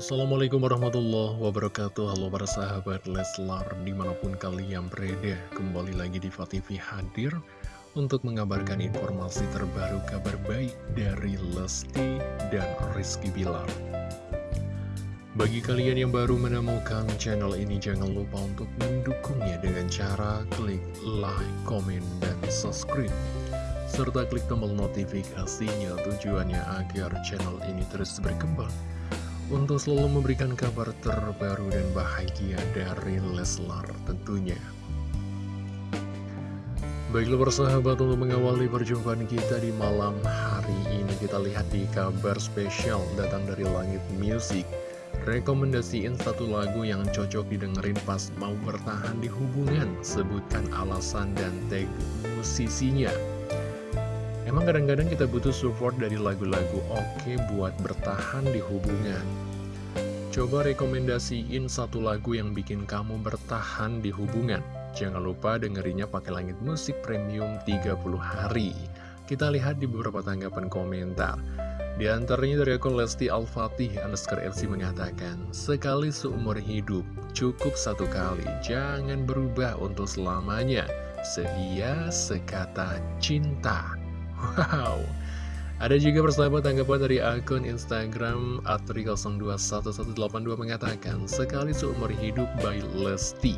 Assalamualaikum warahmatullahi wabarakatuh. Halo para sahabat Leslar Di mana pun kalian berada Kembali lagi di TV hadir Untuk mengabarkan informasi terbaru Kabar baik dari Lesti dan Rizky Bilar. Bagi kalian yang baru menemukan channel ini Jangan lupa untuk mendukungnya Dengan cara klik like, komen, dan subscribe serta klik tombol notifikasinya tujuannya agar channel ini terus berkembang untuk selalu memberikan kabar terbaru dan bahagia dari Leslar tentunya. Baiklah persahabat untuk mengawali perjumpaan kita di malam hari ini kita lihat di kabar spesial datang dari Langit Music. Rekomendasiin satu lagu yang cocok didengerin pas mau bertahan di hubungan. Sebutkan alasan dan tag musisinya Emang kadang-kadang kita butuh support dari lagu-lagu oke buat bertahan di hubungan. Coba rekomendasiin satu lagu yang bikin kamu bertahan di hubungan. Jangan lupa dengerinnya pakai langit musik premium 30 hari. Kita lihat di beberapa tanggapan komentar. Di antaranya dari akun Lesti Al-Fatih underscore LC mengatakan, Sekali seumur hidup, cukup satu kali, jangan berubah untuk selamanya. Seia sekata cinta. Wow. Ada juga persahabat tanggapan dari akun Instagram Atri021182 mengatakan Sekali seumur hidup by Lesti.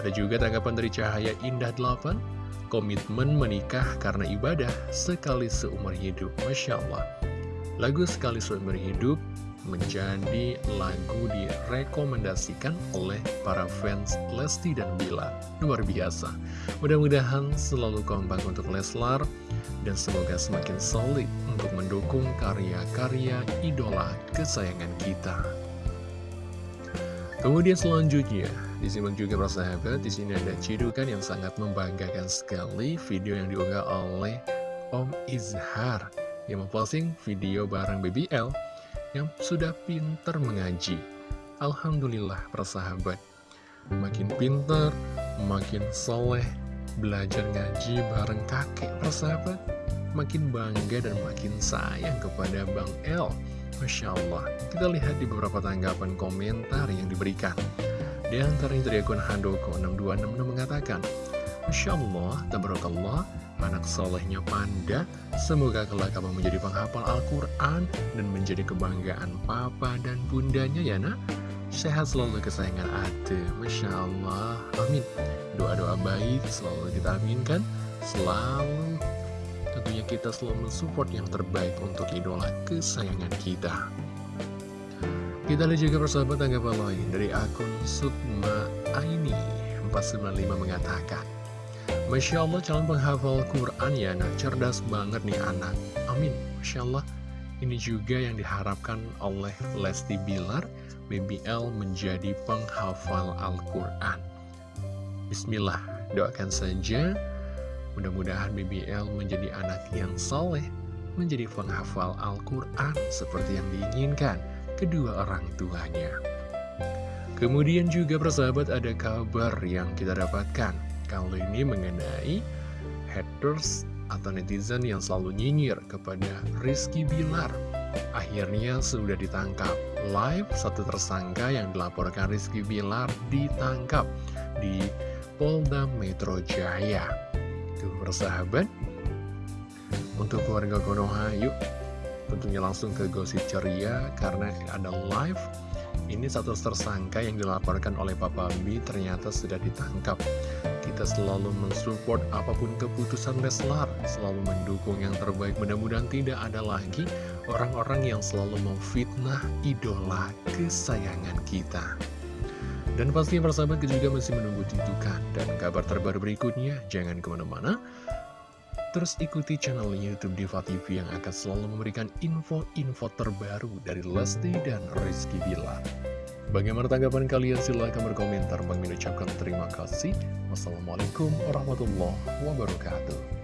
Ada juga tanggapan dari Cahaya Indah 8 Komitmen menikah karena ibadah sekali seumur hidup. Masya Allah. Lagu sekali seumur hidup menjadi lagu direkomendasikan oleh para fans Lesti dan Bila. Luar biasa. Mudah-mudahan selalu kompak untuk Leslar dan semoga semakin solid untuk mendukung karya-karya idola kesayangan kita. Kemudian selanjutnya, disimak juga para sahabat, di sini ada cidukan yang sangat membanggakan sekali video yang diunggah oleh Om Izhar yang memposting video bareng BBL yang sudah pinter mengaji. Alhamdulillah persahabat, makin pinter, makin soleh, belajar ngaji bareng kakek persahabat, makin bangga dan makin sayang kepada Bang El. Masya Allah, kita lihat di beberapa tanggapan komentar yang diberikan. Di antaranya dari akun Handoko 6266 mengatakan, Masya Allah, tabarakallah, anak solehnya Panda. Semoga kelak kamu menjadi penghafal Al-Quran dan menjadi kebanggaan papa dan bundanya ya nak. Sehat selalu kesayangan Ate, Masya Allah, amin. Doa-doa baik selalu kita aminkan, selalu tentunya kita selalu mensupport yang terbaik untuk idola kesayangan kita. Kita lihat juga persahabat tanggapan lain dari akun Sutma Aini 495 mengatakan Masya Allah calon penghafal Quran ya nah cerdas banget nih anak. Amin. Masya Allah. Ini juga yang diharapkan oleh Lesti Bilar BBL menjadi penghafal Al-Quran. Bismillah doakan saja Mudah-mudahan BBL menjadi anak yang soleh Menjadi penghafal Al-Quran seperti yang diinginkan kedua orang tuanya. Kemudian juga persahabat ada kabar yang kita dapatkan Kali ini mengenai haters atau netizen yang selalu nyinyir kepada Rizky Bilar. Akhirnya sudah ditangkap. Live satu tersangka yang dilaporkan Rizky Bilar ditangkap di Polda Metro Jaya. Tuh persahabat, untuk keluarga Konoha yuk tentunya langsung ke gosip ceria karena ada live ini satu tersangka yang dilaporkan oleh Papa B ternyata sudah ditangkap kita selalu mensupport apa pun keputusan Leslar, selalu mendukung yang terbaik. Mudah-mudahan tidak ada lagi orang-orang yang selalu memfitnah idola kesayangan kita. Dan pastinya persahabat juga masih menunggu titukan dan kabar terbaru berikutnya. Jangan ke mana-mana. Terus ikuti channel Youtube Diva TV yang akan selalu memberikan info-info terbaru dari Lesti dan Rizky Bilar. Bagaimana tanggapan kalian? Silahkan berkomentar. Bang ucapkan terima kasih. Wassalamualaikum warahmatullahi wabarakatuh.